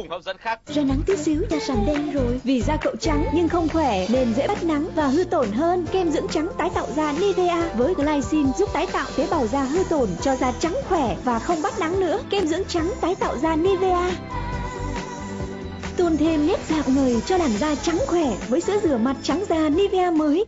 cùng hấp dẫn khác. Ra nắng tí xíu da sần đen rồi. Vì da cậu trắng nhưng không khỏe, Nên dễ bắt nắng và hư tổn hơn. Kem dưỡng trắng tái tạo da Nivea Với glycine giúp tái tạo tế bào da hư tổn Cho da trắng khỏe và không bắt nắng nữa. Kem dưỡng trắng tái tạo da Nivea Tôn thêm nét dạng người cho làn da trắng khỏe Với sữa rửa mặt trắng da Nivea mới.